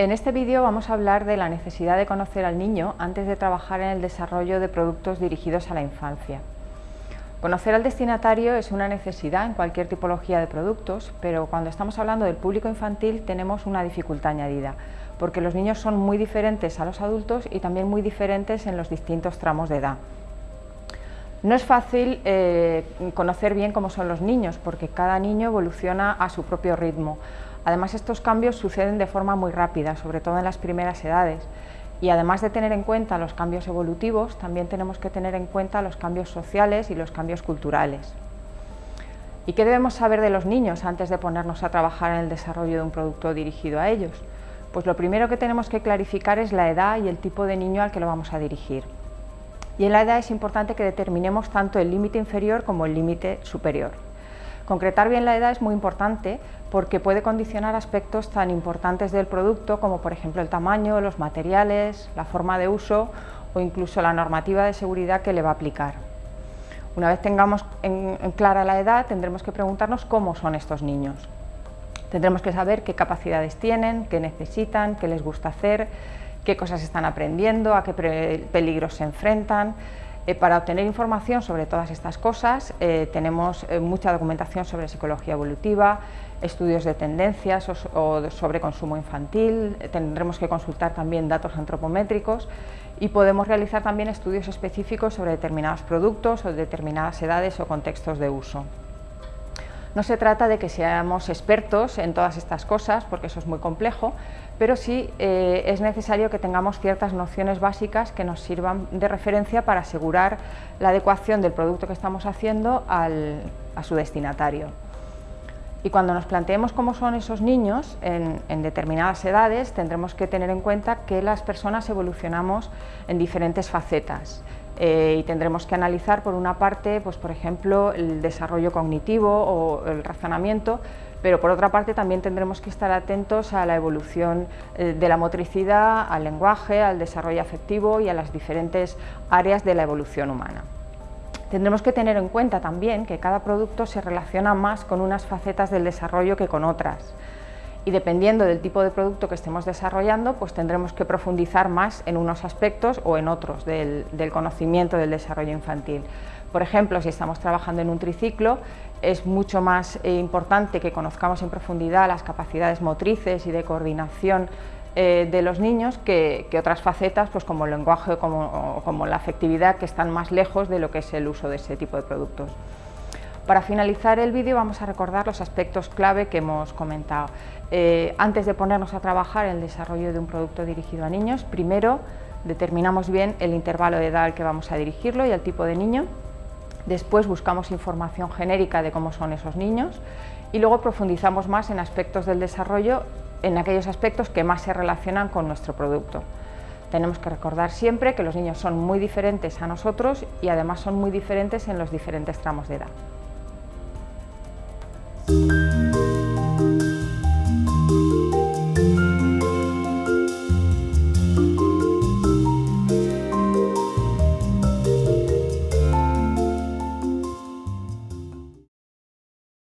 En este vídeo vamos a hablar de la necesidad de conocer al niño antes de trabajar en el desarrollo de productos dirigidos a la infancia. Conocer al destinatario es una necesidad en cualquier tipología de productos, pero cuando estamos hablando del público infantil tenemos una dificultad añadida, porque los niños son muy diferentes a los adultos y también muy diferentes en los distintos tramos de edad. No es fácil eh, conocer bien cómo son los niños, porque cada niño evoluciona a su propio ritmo. Además, estos cambios suceden de forma muy rápida, sobre todo en las primeras edades. Y además de tener en cuenta los cambios evolutivos, también tenemos que tener en cuenta los cambios sociales y los cambios culturales. ¿Y qué debemos saber de los niños antes de ponernos a trabajar en el desarrollo de un producto dirigido a ellos? Pues lo primero que tenemos que clarificar es la edad y el tipo de niño al que lo vamos a dirigir. Y en la edad es importante que determinemos tanto el límite inferior como el límite superior. Concretar bien la edad es muy importante porque puede condicionar aspectos tan importantes del producto como por ejemplo el tamaño, los materiales, la forma de uso o incluso la normativa de seguridad que le va a aplicar. Una vez tengamos en, clara la edad tendremos que preguntarnos cómo son estos niños. Tendremos que saber qué capacidades tienen, qué necesitan, qué les gusta hacer, qué cosas están aprendiendo, a qué peligros se enfrentan, eh, para obtener información sobre todas estas cosas eh, tenemos eh, mucha documentación sobre psicología evolutiva, estudios de tendencias o, sobre consumo infantil, tendremos que consultar también datos antropométricos y podemos realizar también estudios específicos sobre determinados productos o determinadas edades o contextos de uso. No se trata de que seamos expertos en todas estas cosas, porque eso es muy complejo, pero sí eh, es necesario que tengamos ciertas nociones básicas que nos sirvan de referencia para asegurar la adecuación del producto que estamos haciendo a su destinatario. Y cuando nos planteemos cómo son esos niños en, determinadas edades, tendremos que tener en cuenta que las personas evolucionamos en diferentes facetas. Eh, y tendremos que analizar por una parte, pues, por ejemplo, el desarrollo cognitivo o el razonamiento, pero por otra parte también tendremos que estar atentos a la evolución eh, de la motricidad, al lenguaje, al desarrollo afectivo y a las diferentes áreas de la evolución humana. Tendremos que tener en cuenta también que cada producto se relaciona más con unas facetas del desarrollo que con otras y dependiendo del tipo de producto que estemos desarrollando, pues tendremos que profundizar más en unos aspectos o en otros del, conocimiento del desarrollo infantil. Por ejemplo, si estamos trabajando en un triciclo, es mucho más eh, importante que conozcamos en profundidad las capacidades motrices y de coordinación eh, de los niños que, otras facetas pues como el lenguaje o como la afectividad que están más lejos de lo que es el uso de ese tipo de productos. Para finalizar el vídeo vamos a recordar los aspectos clave que hemos comentado. Eh, antes de ponernos a trabajar el desarrollo de un producto dirigido a niños, primero determinamos bien el intervalo de edad al que vamos a dirigirlo y el tipo de niño. Después buscamos información genérica de cómo son esos niños y luego profundizamos más en aspectos del desarrollo, en aquellos aspectos que más se relacionan con nuestro producto. Tenemos que recordar siempre que los niños son muy diferentes a nosotros y además son muy diferentes en los diferentes tramos de edad.